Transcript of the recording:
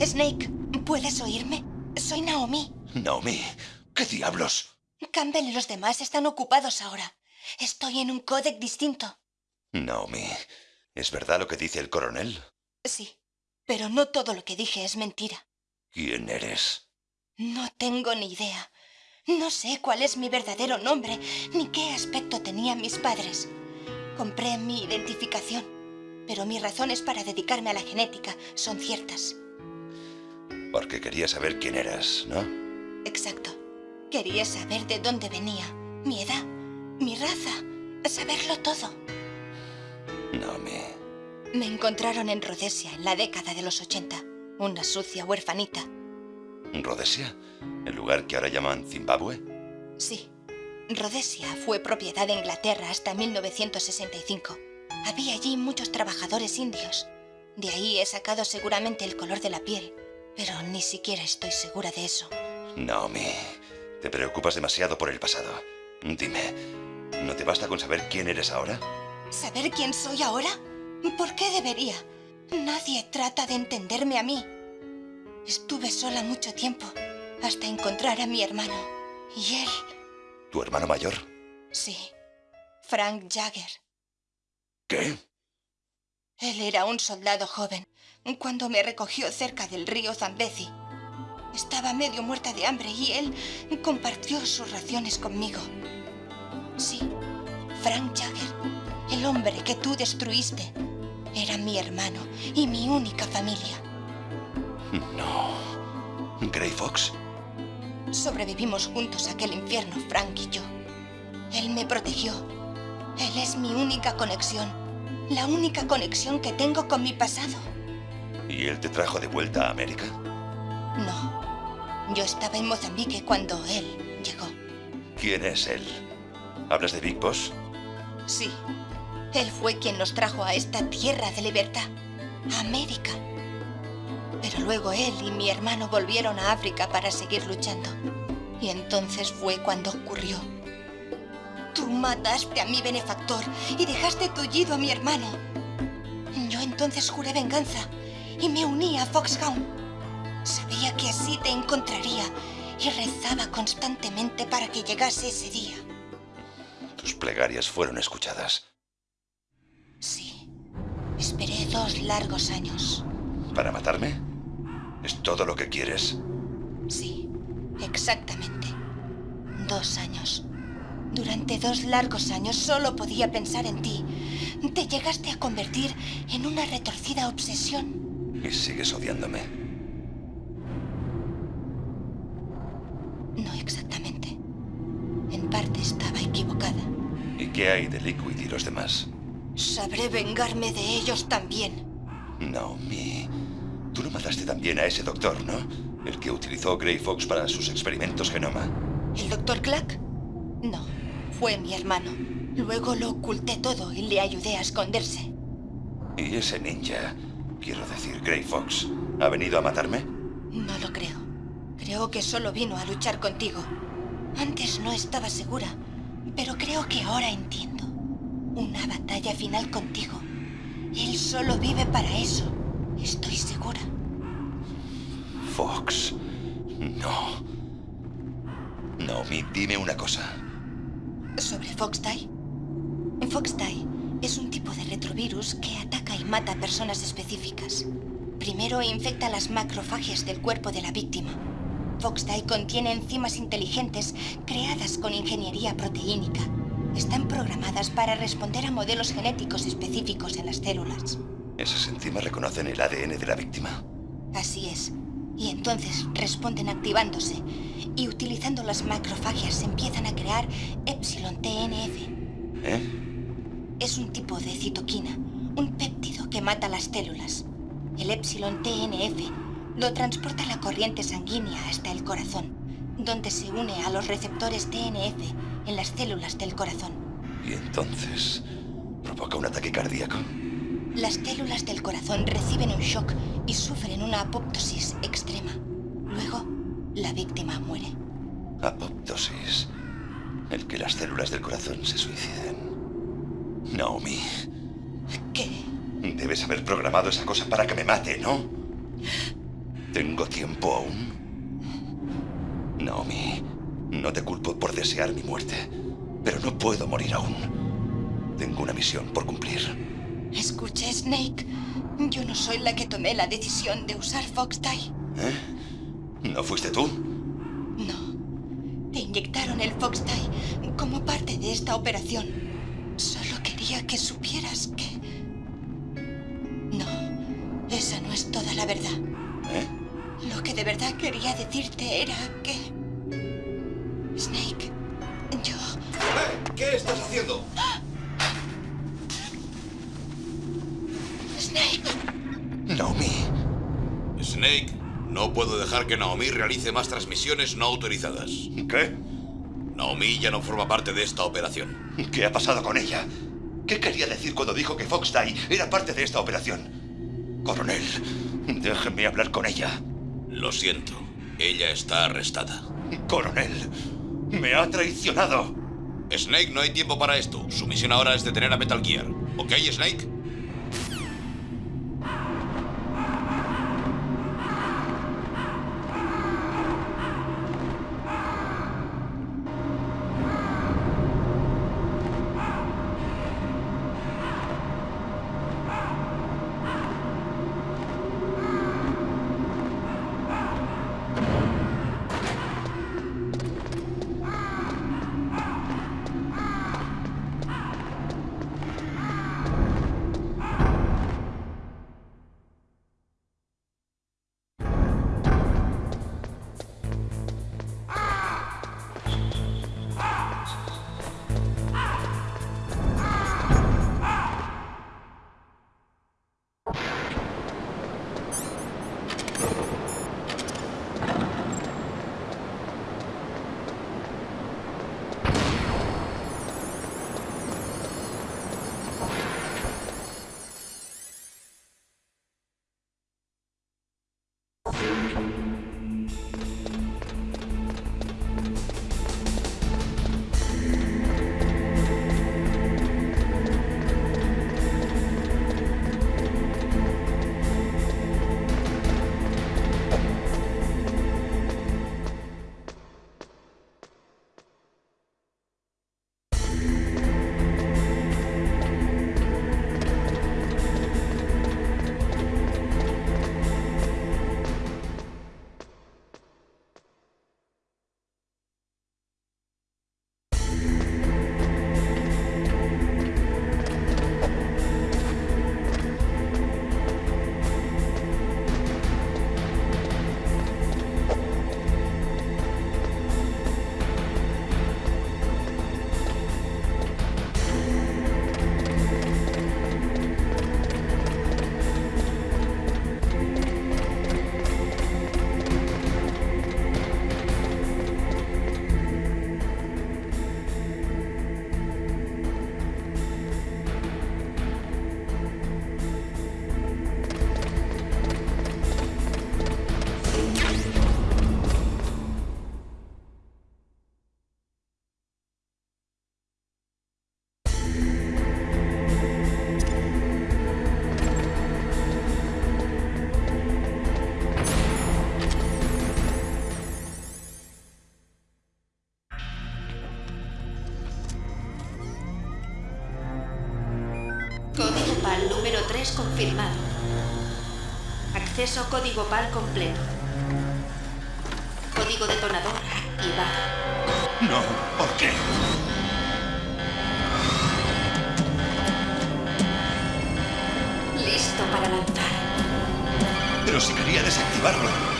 Snake, ¿puedes oírme? Soy Naomi. Naomi, ¿qué diablos? Campbell y los demás están ocupados ahora. Estoy en un códec distinto. Naomi, ¿es verdad lo que dice el coronel? Sí, pero no todo lo que dije es mentira. ¿Quién eres? No tengo ni idea. No sé cuál es mi verdadero nombre, ni qué aspecto tenían mis padres. Compré mi identificación, pero mis razones para dedicarme a la genética son ciertas. Porque quería saber quién eras, ¿no? Exacto. Quería saber de dónde venía, mi edad, mi raza, saberlo todo. No me... Me encontraron en Rhodesia en la década de los 80, una sucia huerfanita. ¿Rhodesia? ¿El lugar que ahora llaman Zimbabue? Sí. Rhodesia fue propiedad de Inglaterra hasta 1965. Había allí muchos trabajadores indios. De ahí he sacado seguramente el color de la piel, pero ni siquiera estoy segura de eso. Naomi, te preocupas demasiado por el pasado. Dime, ¿no te basta con saber quién eres ahora? ¿Saber quién soy ahora? ¿Por qué debería? Nadie trata de entenderme a mí. Estuve sola mucho tiempo, hasta encontrar a mi hermano. Y él... ¿Tu hermano mayor? Sí, Frank Jagger. ¿Qué? Él era un soldado joven cuando me recogió cerca del río Zambezi. Estaba medio muerta de hambre y él compartió sus raciones conmigo. Sí, Frank Jagger, el hombre que tú destruiste, era mi hermano y mi única familia. No. ¿Grey Fox? Sobrevivimos juntos a aquel infierno, Frank y yo. Él me protegió. Él es mi única conexión. La única conexión que tengo con mi pasado. ¿Y él te trajo de vuelta a América? No. Yo estaba en Mozambique cuando él llegó. ¿Quién es él? ¿Hablas de Big Boss? Sí. Él fue quien nos trajo a esta tierra de libertad. A América. Pero luego él y mi hermano volvieron a África para seguir luchando. Y entonces fue cuando ocurrió. Tú mataste a mi benefactor y dejaste tullido a mi hermano. Yo entonces juré venganza y me uní a Foxhound. Sabía que así te encontraría y rezaba constantemente para que llegase ese día. Tus plegarias fueron escuchadas. Sí. Esperé dos largos años. ¿Para matarme? ¿Es todo lo que quieres? Sí, exactamente. Dos años. Durante dos largos años solo podía pensar en ti. Te llegaste a convertir en una retorcida obsesión. Y sigues odiándome. No exactamente. En parte estaba equivocada. ¿Y qué hay de Liquid y los demás? Sabré vengarme de ellos también. Naomi, tú no mataste también a ese doctor, ¿no? El que utilizó Grey Fox para sus experimentos genoma. ¿El doctor Clack? No, fue mi hermano. Luego lo oculté todo y le ayudé a esconderse. ¿Y ese ninja, quiero decir Grey Fox, ha venido a matarme? No lo creo. Creo que solo vino a luchar contigo. Antes no estaba segura, pero creo que ahora entiendo. Una batalla final contigo. Él solo vive para eso. Estoy segura. Fox. No. Naomi, dime una cosa. ¿Sobre Foxdie? Foxdie es un tipo de retrovirus que ataca y mata a personas específicas. Primero infecta las macrofagias del cuerpo de la víctima. Foxdie contiene enzimas inteligentes creadas con ingeniería proteínica. Están programadas para responder a modelos genéticos específicos en las células. ¿Esas enzimas reconocen el ADN de la víctima? Así es. Y entonces responden activándose y utilizando las macrofagias empiezan a crear Epsilon TNF. ¿Eh? Es un tipo de citoquina, un péptido que mata las células. El Epsilon TNF lo transporta la corriente sanguínea hasta el corazón, donde se une a los receptores TNF en las células del corazón. ¿Y entonces provoca un ataque cardíaco? Las células del corazón reciben un shock y sufren una apoptosis extrema. Luego, la víctima muere. Apoptosis. El que las células del corazón se suiciden. Naomi, ¿Qué? debes haber programado esa cosa para que me mate, ¿no? ¿Tengo tiempo aún? Naomi, no te culpo por desear mi muerte, pero no puedo morir aún. Tengo una misión por cumplir. Escuche, Snake. Yo no soy la que tomé la decisión de usar Foxtie. ¿Eh? ¿No fuiste tú? Inyectaron el Foxtie como parte de esta operación. Solo quería que supieras que... No, esa no es toda la verdad. ¿Eh? Lo que de verdad quería decirte era que... Snake, yo... ¡Eh! ¿Qué estás haciendo? Snake. Naomi. Snake, no puedo dejar que Naomi realice más transmisiones no autorizadas. ¿Qué? Naomi ya no forma parte de esta operación. ¿Qué ha pasado con ella? ¿Qué quería decir cuando dijo que Fox Die era parte de esta operación? Coronel, déjeme hablar con ella. Lo siento, ella está arrestada. Coronel, me ha traicionado. Snake, no hay tiempo para esto. Su misión ahora es detener a Metal Gear. ¿Ok, Snake? Número 3 confirmado. Acceso código PAL completo. Código detonador activado. No, ¿por qué? Listo para lanzar. Pero si quería desactivarlo.